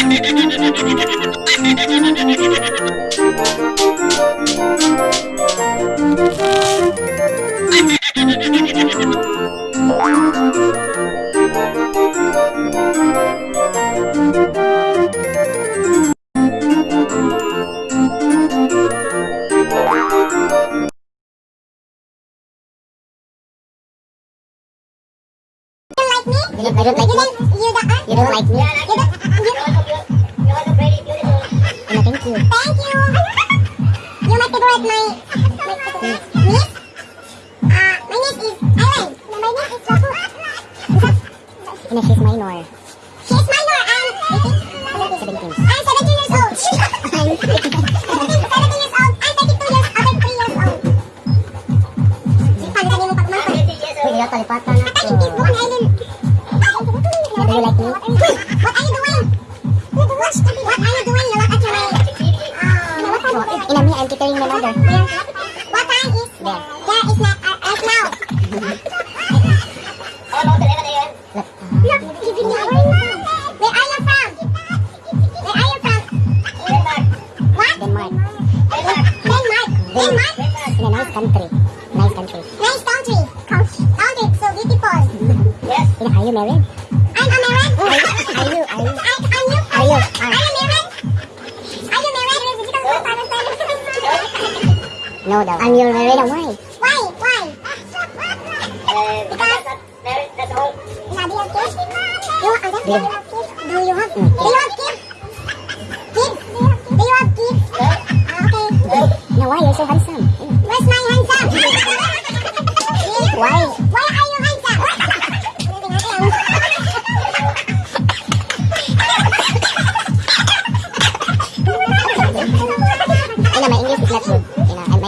Thank you. like me? You don't, I don't like you me. Don't, you don't, uh, you don't like me. you don't, you don't. very beautiful. Ano, thank you. Thank you. you might go at my, my niece. Uh, my niece is Ellen. My niece is Rapu. Is that? And she's minor. you What are you doing? What, what are you doing? You look at your way. Oh, in a me, I'm tickling my mother. What time is there? There is not uh, right now. Where are you from? Where are you from? What? Denmark. Denmark. Denmark. nice country. Nice country. Nice country. Country. Country. So beautiful. Yes. Are you married? No, no. And you're married away. Why? Why? uh, because there is that all. have kids. Do you have? Mm. Do you have kids? Kids? Do you have kids? okay. No, why you so handsome? Where's my handsome? why? Why are you handsome? I know my English is not good.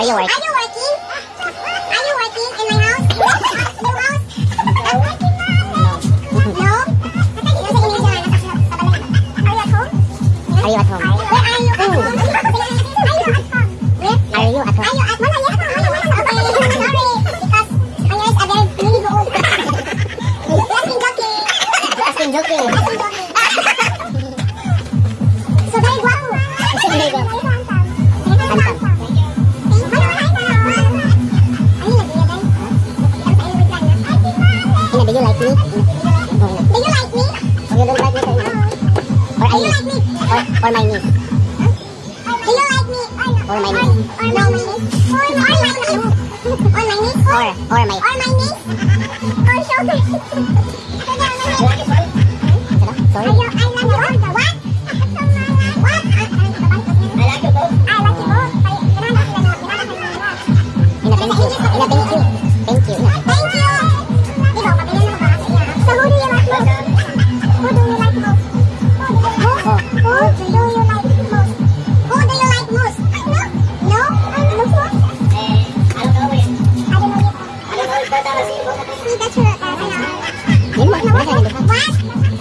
Are you working? Are you working? Are you working in my house? Your house? No. No? Are you at home? Are you at home? Or, or my knee. Do you like me or my knee. Or, my knee. Or my knee. Or my niece. Or, or my. Or my niece. Or shoulder. Sorry. Sorry. 我。